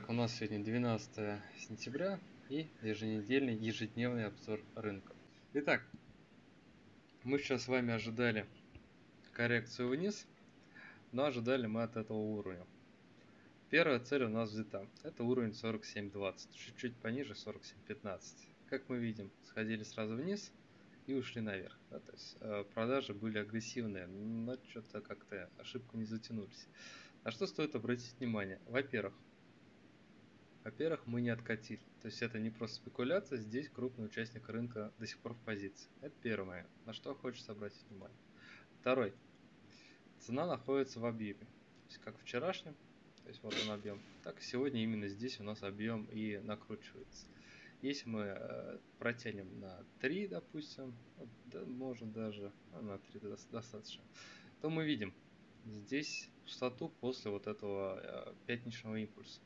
Итак, у нас сегодня 12 сентября и еженедельный, ежедневный обзор рынка. Итак, мы сейчас с вами ожидали коррекцию вниз, но ожидали мы от этого уровня. Первая цель у нас взята. Это уровень 47.20, чуть-чуть пониже 47.15. Как мы видим, сходили сразу вниз и ушли наверх. Да, то есть э, продажи были агрессивные, но что-то как-то ошибку не затянулись. На что стоит обратить внимание? Во-первых, во-первых, мы не откатили. То есть это не просто спекуляция, здесь крупный участник рынка до сих пор в позиции. Это первое, на что хочется обратить внимание. Второй. Цена находится в объеме. То есть как вчерашнем, то есть вот он объем, так и сегодня именно здесь у нас объем и накручивается. Если мы э, протянем на 3, допустим, да, может даже ну, на 3 достаточно, то мы видим здесь пустоту после вот этого э, пятничного импульса.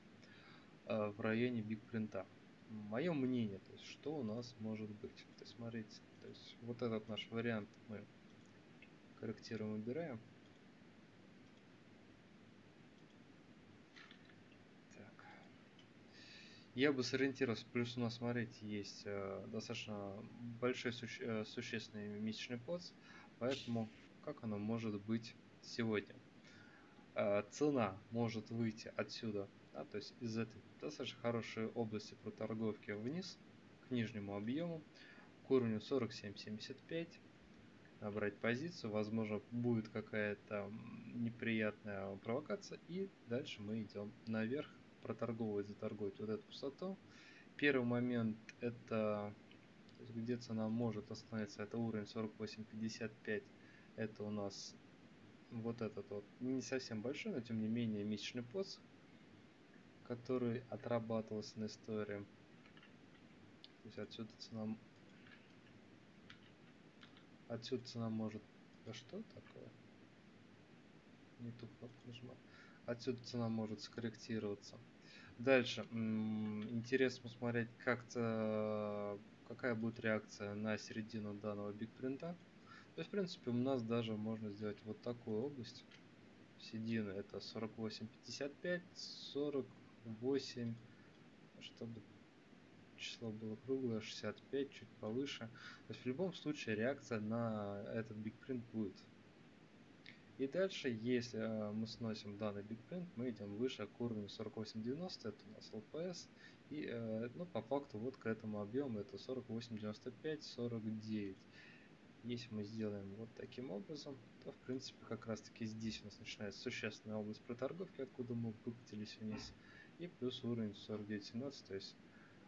Э, в районе Big Print. Мое мнение, то есть что у нас может быть. То есть смотрите, то есть вот этот наш вариант мы корректируем, убираем. Так. Я бы сориентировался, плюс у нас, смотрите, есть э, достаточно большой суще, э, существенный месячный поц, поэтому как оно может быть сегодня? Э, цена может выйти отсюда да, то есть из этой достаточно хорошей области проторговки вниз к нижнему объему, к уровню 47.75, набрать позицию, возможно будет какая-то неприятная провокация и дальше мы идем наверх, проторговывать, заторговать вот эту пустоту. Первый момент это где цена может остановиться, это уровень 48.55, это у нас вот этот вот не совсем большой, но тем не менее месячный пост который отрабатывался на истории. То есть отсюда цена... Отсюда цена может... Да что такое? Не ту кнопку нажимаю. Отсюда цена может скорректироваться. Дальше. Интересно посмотреть, как-то какая будет реакция на середину данного бигпринта. То есть, в принципе, у нас даже можно сделать вот такую область. Середина это 48.55, 40 8, чтобы число было круглое, 65, чуть повыше. То есть в любом случае реакция на этот бигпринт будет. И дальше, если э, мы сносим данный бигпринт, мы идем выше к уровню 48.90, это у нас LPS. И э, ну, по факту вот к этому объему это 48.95, 49. Если мы сделаем вот таким образом, то в принципе как раз таки здесь у нас начинается существенная область проторговки, откуда мы выкатились вниз и плюс уровень 49.17, то есть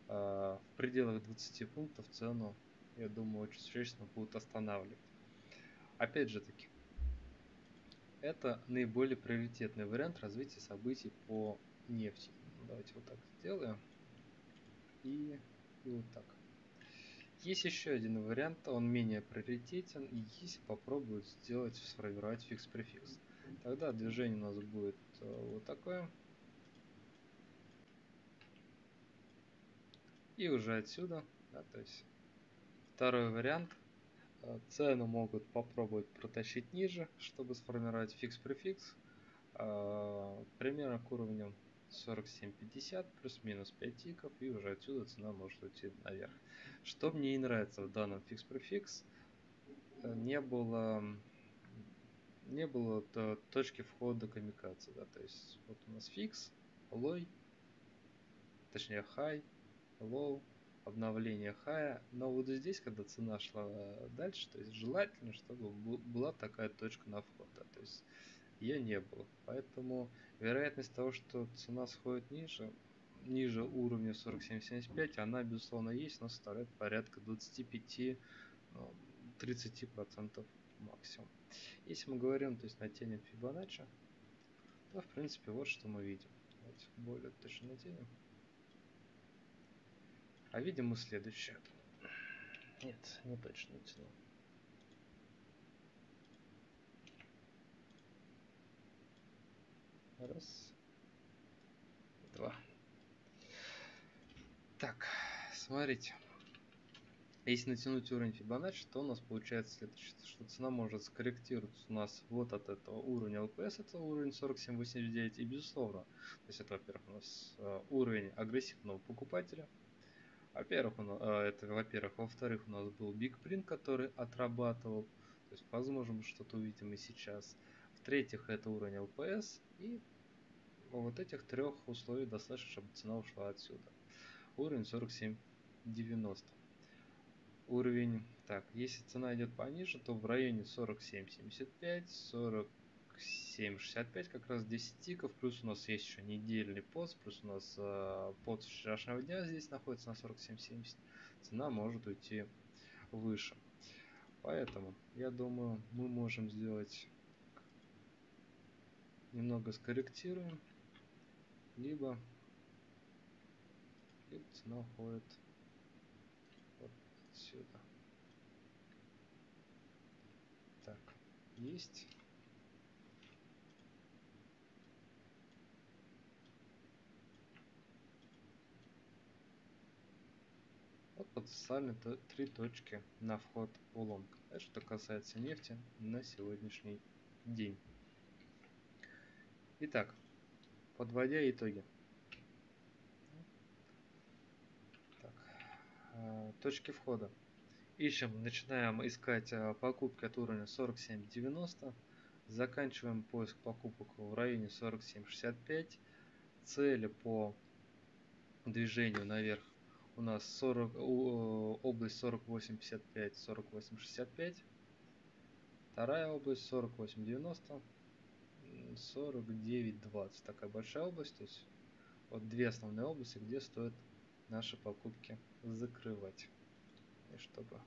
э, в пределах 20 пунктов цену, я думаю, очень существенно будут останавливать. Опять же таки, это наиболее приоритетный вариант развития событий по нефти. Давайте вот так сделаем. И, и вот так. Есть еще один вариант, он менее приоритетен, и если попробуют сделать, сформировать фикс-префикс. Тогда движение у нас будет э, вот такое. И уже отсюда, да, то есть второй вариант, э, цену могут попробовать протащить ниже, чтобы сформировать фикс-префикс, э, примерно к уровню 47.50 плюс-минус 5 тиков и уже отсюда цена может уйти наверх. Что мне и нравится в данном фикс-префикс, э, не было не было точки входа камикадзе, да, то есть вот у нас фикс, лой, точнее хай, low, обновление хая. Но вот здесь, когда цена шла дальше, то есть желательно, чтобы была такая точка на вход. Да, то есть ее не было. Поэтому вероятность того, что цена сходит ниже, ниже уровня 47.75, она безусловно есть, но составляет порядка 25-30% ну, максимум. Если мы говорим, то есть натянем Fibonacci, то в принципе вот что мы видим. Давайте более точно натянем. А видим мы следующее. Нет, не точно тяну. Раз. Два. Так, смотрите. Если натянуть уровень Fibonacci, то у нас получается следующее, что цена может скорректироваться у нас вот от этого уровня LPS, это уровень 47.89, и безусловно, то есть это, во-первых, у нас э, уровень агрессивного покупателя, во-первых, э, это, во-первых, во-вторых, у нас был Big Print, который отрабатывал, то есть, возможно, что-то увидим и сейчас. В-третьих, это уровень LPS, и вот этих трех условий достаточно, чтобы цена ушла отсюда. Уровень 47.90 уровень. Так, если цена идет пониже, то в районе 47.75, 47.65 как раз 10 тиков, плюс у нас есть еще недельный пост, плюс у нас э, под вчерашнего дня здесь находится на 47.70, цена может уйти выше. Поэтому, я думаю, мы можем сделать немного скорректируем, либо, либо цена уходит отсюда. Так, есть. Подписали три точки на вход в лонг. Это что касается нефти на сегодняшний день. Итак, подводя итоги. Э, точки входа. Ищем, начинаем искать э, покупки от уровня 47.90. Заканчиваем поиск покупок в районе 47.65. Цели по движению наверх у нас 40, область 48.55, 48.65. Вторая область 48.90, 49.20. Такая большая область. То есть вот две основные области, где стоит наши покупки закрывать. И чтобы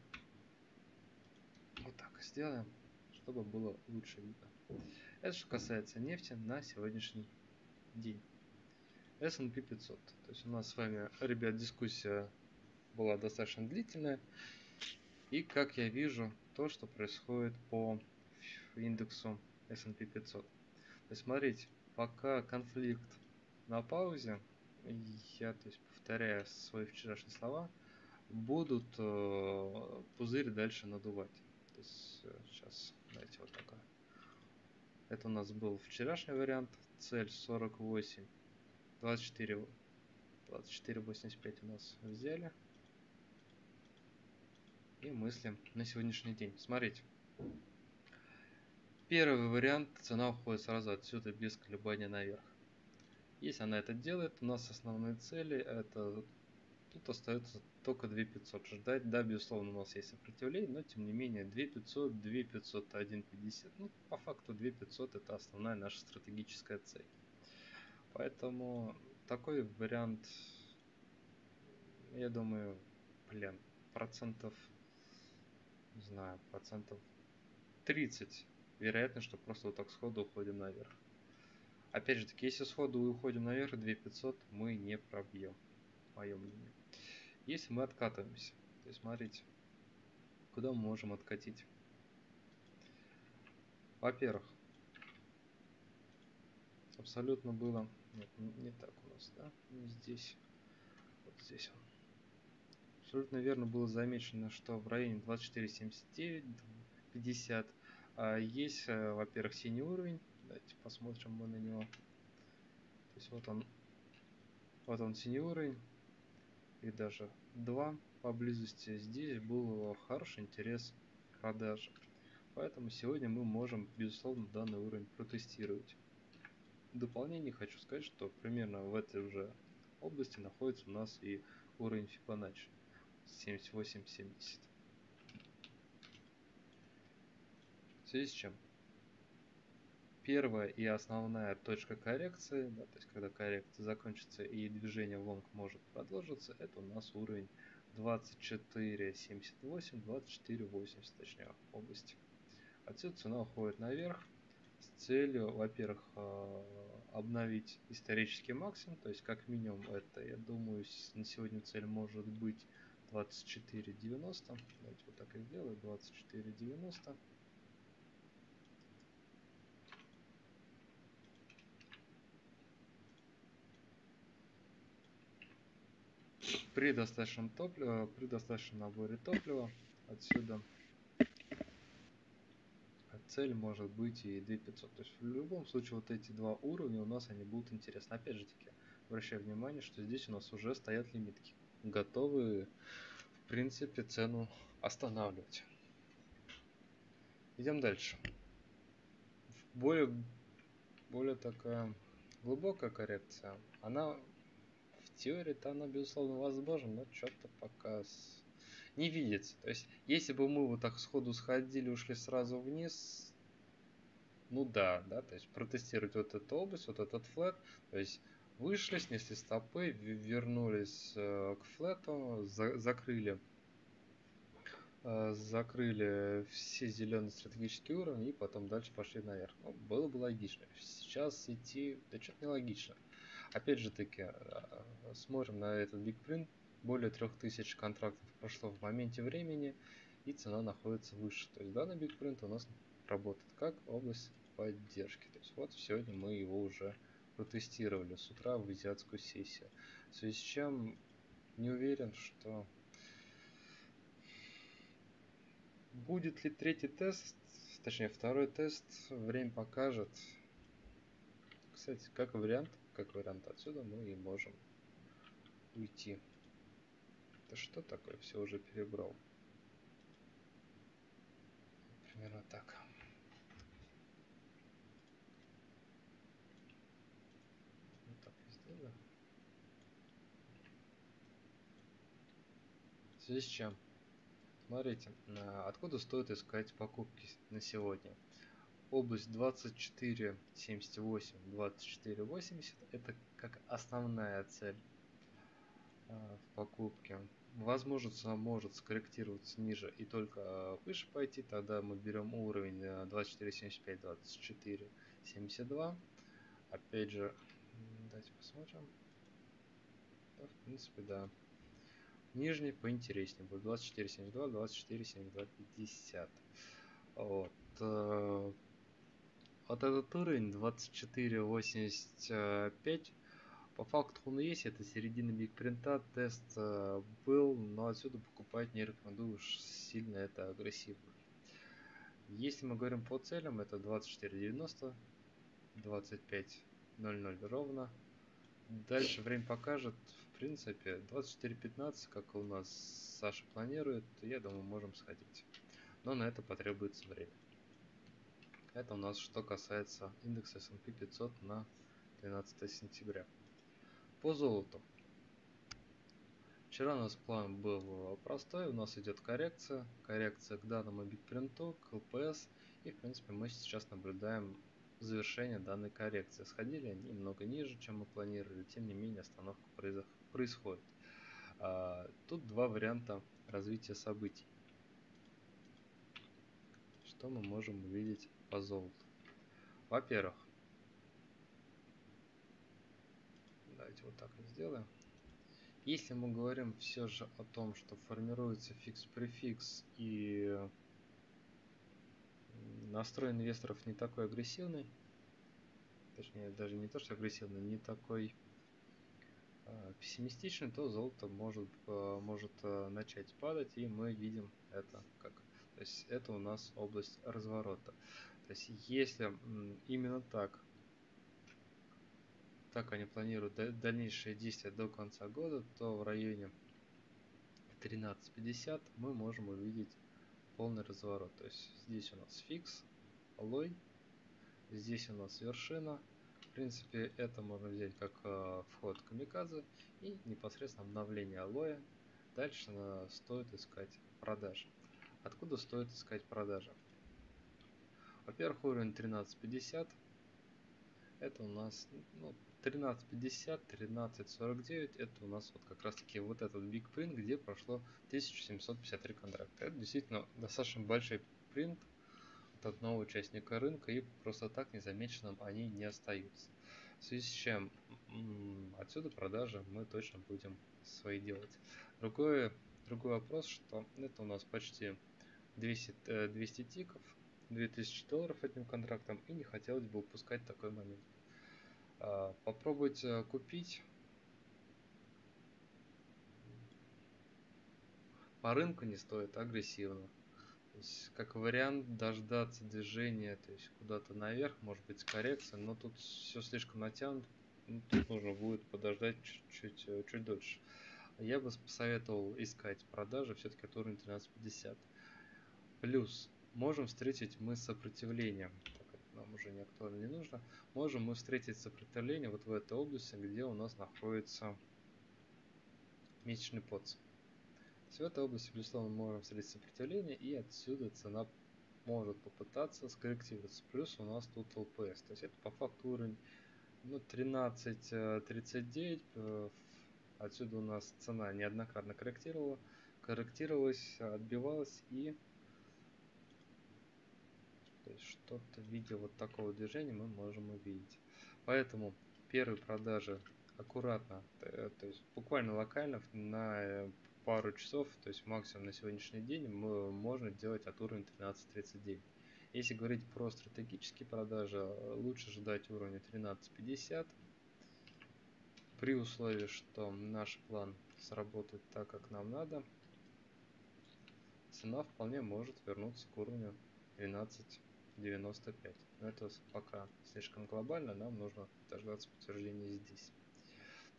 вот так сделаем, чтобы было лучше видно. Это что касается нефти на сегодняшний день. S&P 500. То есть у нас с вами, ребят, дискуссия была достаточно длительная. И как я вижу, то, что происходит по индексу S&P 500. То есть смотрите, пока конфликт на паузе, я то есть, повторяя свои вчерашние слова, будут э, пузырь дальше надувать. То есть э, сейчас, давайте вот такое. Это у нас был вчерашний вариант. Цель 48, 24, 24, 85 у нас взяли. И мыслим на сегодняшний день. Смотрите. Первый вариант, цена уходит сразу отсюда без колебания наверх. Если она это делает, у нас основные цели это тут остается только 2500 ждать. Да, безусловно, у нас есть сопротивление, но тем не менее 2500, 2500, 1.50. Ну, по факту 2500 это основная наша стратегическая цель. Поэтому такой вариант, я думаю, блин, процентов, не знаю, процентов 30 вероятно, что просто вот так сходу уходим наверх. Опять же таки, если сходу уходим наверх 2500, мы не пробьем, мое мнение. Если мы откатываемся, то есть смотрите, куда мы можем откатить. Во-первых, абсолютно было, нет, не так у нас, да, здесь, вот здесь он. Абсолютно верно было замечено, что в районе 24.79, 50 а есть, э, во-первых, синий уровень, Давайте посмотрим мы на него. То есть вот он, вот он синий уровень. И даже два поблизости. Здесь был хороший интерес к продаже. Поэтому сегодня мы можем, безусловно, данный уровень протестировать. В дополнение хочу сказать, что примерно в этой уже области находится у нас и уровень Fibonacci 78-70. В связи с чем? первая и основная точка коррекции, да, то есть когда коррекция закончится и движение в лонг может продолжиться, это у нас уровень 24.78, 24.80 точнее области. Отсюда цена уходит наверх с целью, во-первых, а, обновить исторический максимум, то есть как минимум это, я думаю, на сегодня цель может быть 24.90. Давайте вот так и сделаю, 24.90. При достаточном топливе, при достаточном наборе топлива отсюда цель может быть и 2500. То есть в любом случае вот эти два уровня у нас они будут интересны. Опять же таки, обращаю внимание, что здесь у нас уже стоят лимитки, готовые в принципе цену останавливать. Идем дальше. Более, более такая глубокая коррекция, она в теории-то она безусловно возможна, но что-то пока с... не видится. То есть, если бы мы вот так сходу сходили, ушли сразу вниз, ну да, да, то есть протестировать вот эту область, вот этот флет, то есть вышли, снесли стопы, вернулись э, к флету, за, закрыли Э, закрыли все зеленые стратегические уровни и потом дальше пошли наверх. Ну, было бы логично. Сейчас идти, да что-то нелогично. Опять же таки, э, смотрим на этот Big Print. Более 3000 контрактов прошло в моменте времени и цена находится выше. То есть данный Print у нас работает как область поддержки. То есть вот сегодня мы его уже протестировали с утра в азиатскую сессию. В связи с чем не уверен, что Будет ли третий тест, точнее второй тест, время покажет. Кстати, как вариант, как вариант отсюда мы и можем уйти. Это что такое? Все уже перебрал. Примерно так. Вот так сделаю. В связи с чем? Смотрите, откуда стоит искать покупки на сегодня. Область 2478, 2480 это как основная цель а, в покупке. Возможно, может скорректироваться ниже и только выше пойти, тогда мы берем уровень 2475, 2472. Опять же, давайте посмотрим. Да, в принципе, да. Нижний поинтереснее будет 24.72, 24.72, 50. Вот. Э, вот этот уровень 24.85 по факту он есть, это середина бигпринта, тест э, был, но отсюда покупать не рекомендую уж сильно это агрессивно. Если мы говорим по целям, это 24.90, 25.00 ровно. Дальше время покажет, принципе, 24.15, как у нас Саша планирует, я думаю, можем сходить. Но на это потребуется время. Это у нас что касается индекса S&P 500 на 12 сентября. По золоту. Вчера у нас план был простой, у нас идет коррекция, коррекция к данному битпринту, к ЛПС, и в принципе мы сейчас наблюдаем завершение данной коррекции. Сходили они немного ниже, чем мы планировали, тем не менее остановка происходит. А, тут два варианта развития событий. Что мы можем увидеть по золоту? Во-первых, давайте вот так сделаем. Если мы говорим все же о том, что формируется фикс-префикс и настрой инвесторов не такой агрессивный, точнее даже не то что агрессивный, не такой э, пессимистичный, то золото может, э, может э, начать падать, и мы видим это как. То есть это у нас область разворота. То есть если именно так, так они планируют дальнейшие действия до конца года, то в районе 13.50 мы можем увидеть полный разворот. То есть здесь у нас фикс, лой, здесь у нас вершина. В принципе, это можно взять как э, вход камикадзе и непосредственно обновление алоя. Дальше стоит искать продажи. Откуда стоит искать продажи? Во-первых, уровень 1350. Это у нас ну, 1350, 1349. Это у нас вот как раз таки вот этот big print, где прошло 1753 контракта. Это действительно достаточно большой принт от одного участника рынка и просто так незамеченным они не остаются. В связи с чем отсюда продажи мы точно будем свои делать. Другой, другой вопрос, что это у нас почти 200, 200 э, тиков, 2000 долларов этим контрактом и не хотелось бы упускать такой момент. А, попробуйте купить по рынку не стоит агрессивно. То есть, как вариант дождаться движения, то есть куда-то наверх, может быть с коррекцией, но тут все слишком натянуто, ну, тут нужно будет подождать чуть-чуть э, чуть дольше. Я бы посоветовал искать продажи все-таки от уровня 1350. Плюс можем встретить мы сопротивление, нам уже не актуально не нужно, можем мы встретить сопротивление вот в этой области, где у нас находится месячный подс. В этой области, безусловно, мы можем встретить сопротивление, и отсюда цена может попытаться скорректироваться. Плюс у нас тут ЛПС. То есть это по факту уровень ну, 13.39. Э, отсюда у нас цена неоднократно корректировала, корректировалась, отбивалась и то есть что-то в виде вот такого движения мы можем увидеть. Поэтому первые продажи аккуратно, э, то есть буквально локально на э, пару часов, то есть максимум на сегодняшний день мы, можно делать от уровня 13.39. Если говорить про стратегические продажи, лучше ждать уровня 13.50 при условии, что наш план сработает так, как нам надо, цена вполне может вернуться к уровню 12.95. Но это пока слишком глобально, нам нужно дождаться подтверждения здесь.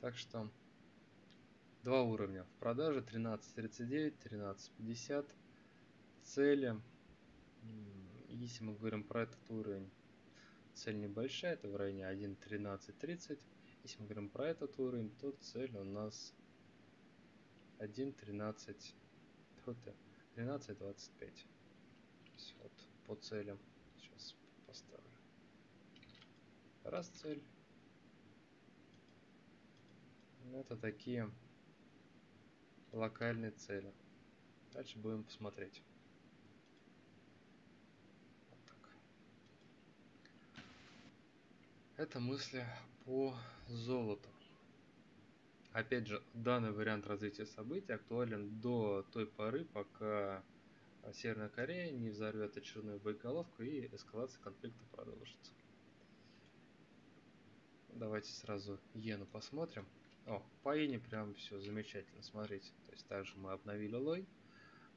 Так что два уровня в продаже 13.39, 13.50. Цели, если мы говорим про этот уровень, цель небольшая, это в районе 1.13.30. Если мы говорим про этот уровень, то цель у нас 1.13 13.25. Вот по целям. Поставлю. Раз цель. Это такие локальные цели. Дальше будем посмотреть. Вот так. Это мысли по золоту. Опять же, данный вариант развития событий актуален до той поры, пока Северная Корея не взорвет очередную боеголовку и эскалация конфликта продолжится. Давайте сразу иену посмотрим. О, по ине прям все замечательно, смотрите. То есть также мы обновили лой.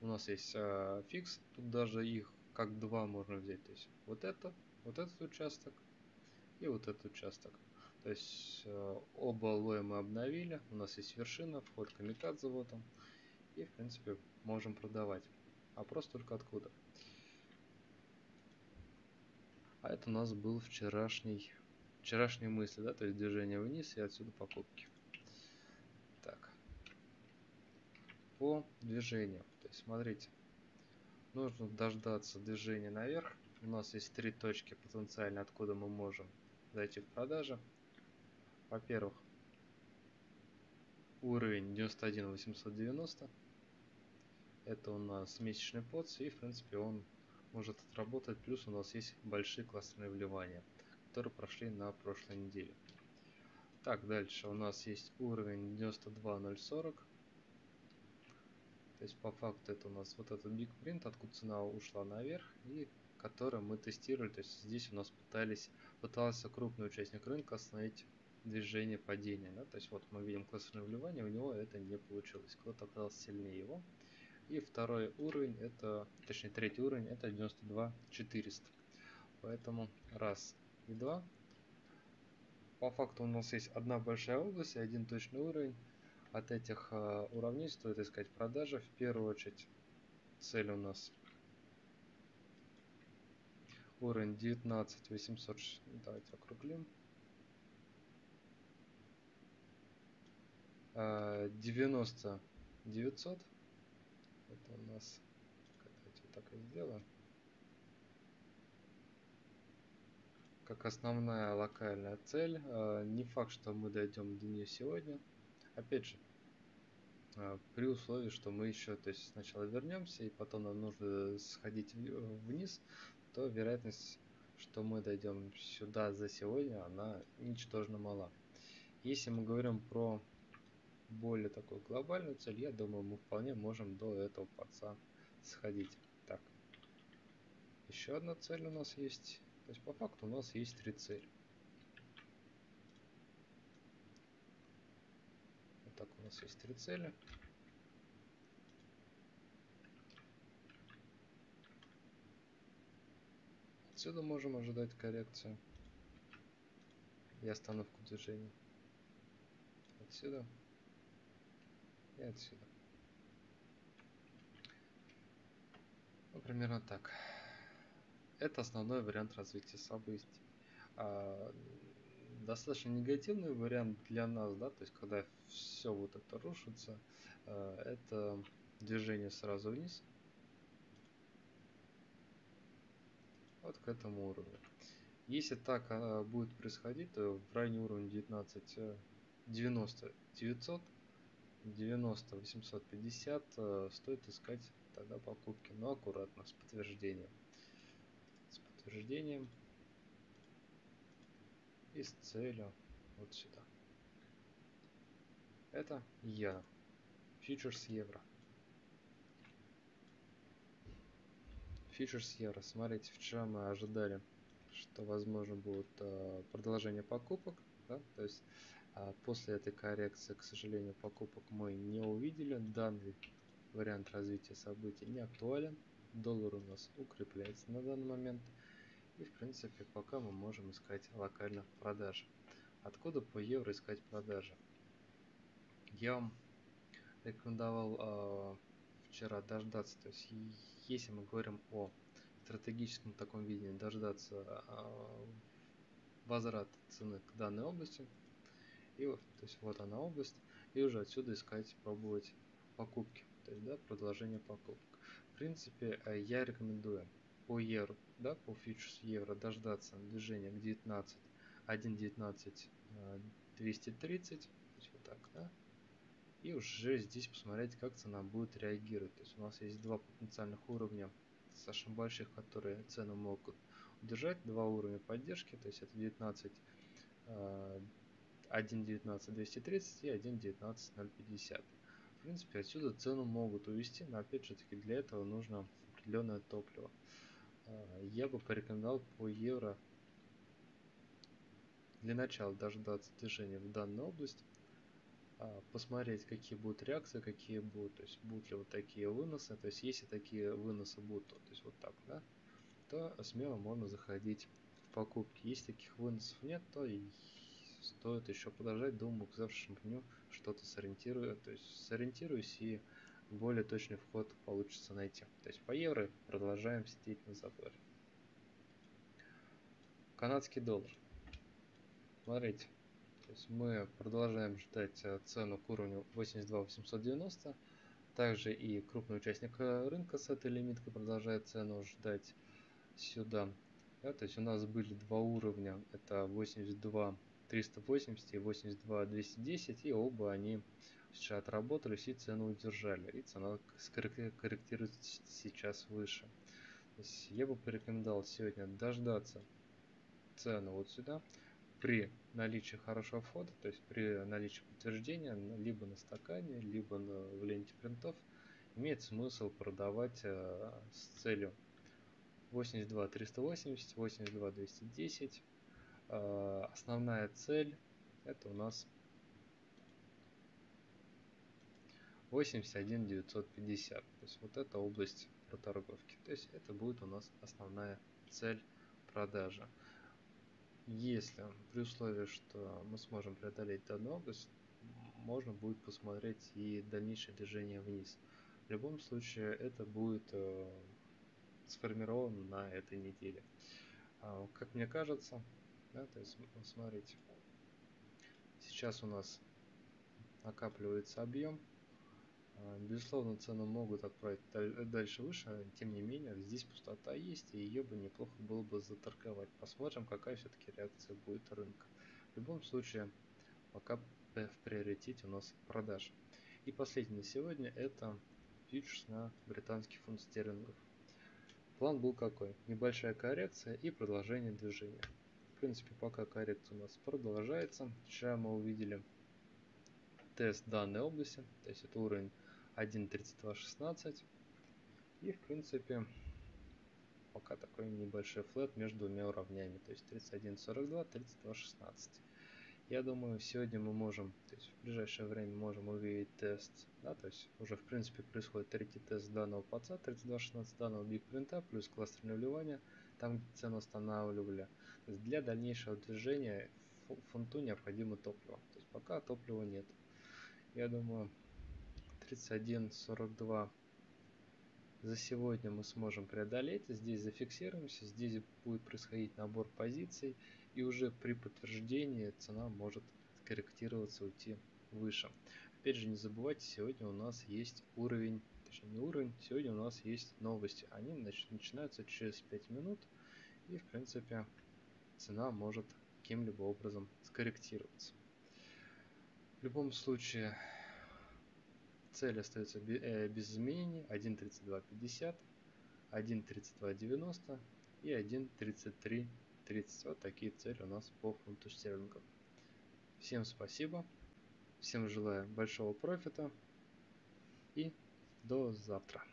У нас есть э, фикс, тут даже их как два можно взять. То есть вот это, вот этот участок и вот этот участок. То есть э, оба лоя мы обновили. У нас есть вершина, вход камикадзе вот он. И в принципе можем продавать. Вопрос только откуда. А это у нас был вчерашний, вчерашние мысли, да, то есть движение вниз и отсюда покупки. Так. По движению. То есть смотрите, нужно дождаться движения наверх. У нас есть три точки потенциально, откуда мы можем зайти в продажи. Во-первых, уровень 91 890. Это у нас месячный подс, и в принципе он может отработать. Плюс у нас есть большие классные вливания, которые прошли на прошлой неделе. Так, дальше у нас есть уровень 92040. То есть по факту это у нас вот этот Big Print, откуда цена ушла наверх, и который мы тестировали. То есть здесь у нас пытались, пытался крупный участник рынка остановить движение падения. Да? То есть вот мы видим классное вливание, у него это не получилось. Кто-то оказался сильнее его. И второй уровень, это, точнее третий уровень, это 92 400. Поэтому раз и два. По факту у нас есть одна большая область и один точный уровень. От этих э, уровней стоит искать продажи. В первую очередь цель у нас уровень 19 800. Давайте округлим. 90 900 это у нас давайте вот так и сделаем как основная локальная цель а, не факт что мы дойдем до нее сегодня. Опять же а, при условии что мы еще то есть сначала вернемся и потом нам нужно сходить вниз то вероятность что мы дойдем сюда за сегодня она ничтожно мала. Если мы говорим про более такой глобальную цель, я думаю, мы вполне можем до этого паца сходить. Так, еще одна цель у нас есть. То есть по факту у нас есть три цели. Вот так у нас есть три цели. Отсюда можем ожидать коррекцию и остановку движения. Отсюда и отсюда. Ну, примерно так. Это основной вариант развития событий. А, достаточно негативный вариант для нас, да, то есть когда все вот это рушится, а, это движение сразу вниз. Вот к этому уровню. Если так а, будет происходить, то в районе уровня 19 90 900 90 850 стоит искать тогда покупки, но аккуратно, с подтверждением. С подтверждением и с целью вот сюда. Это я. Фьючерс евро. Фьючерс евро. Смотрите, вчера мы ожидали, что возможно будет э, продолжение покупок. Да? То есть э, после этой коррекции, к сожалению, покупок мы не увидели. Данный вариант развития событий не актуален. Доллар у нас укрепляется на данный момент. И в принципе пока мы можем искать локально продажи. Откуда по евро искать продажи? Я вам рекомендовал э, вчера дождаться, то есть если мы говорим о стратегическом таком видении, дождаться э, возврат цены к данной области, и то есть вот она область, и уже отсюда искать, пробовать покупки, то есть да, продолжение покупок. В принципе, э, я рекомендую по евро, да, по фьючерс евро дождаться движения к 19, 1.19 230, то есть вот так, да, и уже здесь посмотреть, как цена будет реагировать. То есть у нас есть два потенциальных уровня достаточно больших, которые цену могут удержать, два уровня поддержки, то есть это 19 1.19 230 и 1.19 050. В принципе, отсюда цену могут увести, но опять же таки для этого нужно определенное топливо. А, я бы порекомендовал по евро для начала дождаться движения в данную область, а, посмотреть, какие будут реакции, какие будут, то есть будут ли вот такие выносы, то есть если такие выносы будут, то, то есть вот так, да, то смело можно заходить в покупки. Если таких выносов нет, то стоит еще подождать, к завтрашнему дню что-то сориентирую, то есть сориентируюсь и более точный вход получится найти. То есть по евро продолжаем сидеть на заборе. Канадский доллар. Смотрите, то есть мы продолжаем ждать э, цену к уровню 82 890. Также и крупный участник э, рынка с этой лимиткой продолжает цену ждать сюда. Да, то есть у нас были два уровня, это 82 380 и 82 210, и оба они сейчас отработались и цену удержали. И цена корректируется сейчас выше. я бы порекомендовал сегодня дождаться цену вот сюда при наличии хорошего входа, то есть при наличии подтверждения либо на стакане, либо на, в ленте принтов, имеет смысл продавать э, с целью 82 380, 82 210. Э, основная цель это у нас 81 950. То есть вот эта область проторговки. То есть это будет у нас основная цель продажи. Если при условии, что мы сможем преодолеть данную область, можно будет посмотреть и дальнейшее движение вниз. В любом случае это будет э, сформировано на этой неделе. А, как мне кажется, да, то есть смотрите, сейчас у нас накапливается объем, а, безусловно, цену могут отправить дальше выше, тем не менее, здесь пустота есть, и ее бы неплохо было бы заторговать. Посмотрим, какая все-таки реакция будет рынка. В любом случае, пока в приоритете у нас продаж. И последний на сегодня это фьючерс на британский фунт стерлингов. План был какой? Небольшая коррекция и продолжение движения. Принципе, пока коррекция у нас продолжается. Вчера мы увидели тест данной области, то есть это уровень 1.32.16. И в принципе пока такой небольшой флет между двумя уровнями, то есть 31.42, 32.16. Я думаю, сегодня мы можем, то есть в ближайшее время можем увидеть тест, да, то есть уже в принципе происходит третий тест данного паца, 32.16 данного биг принта, плюс кластерное вливание, там где цену останавливали. Для дальнейшего движения фунту необходимо топливо. То есть пока топлива нет. Я думаю 31.42 за сегодня мы сможем преодолеть. Здесь зафиксируемся, здесь будет происходить набор позиций. И уже при подтверждении цена может скорректироваться, уйти выше. Опять же, не забывайте, сегодня у нас есть уровень, точнее не уровень, сегодня у нас есть новости. Они начинаются через 5 минут. И, в принципе, цена может каким-либо образом скорректироваться. В любом случае, цель остается э, без изменений 1.3250, 1.3290 и 1.3330. Вот такие цели у нас по фунту стерлингов. Всем спасибо, всем желаю большого профита и до завтра.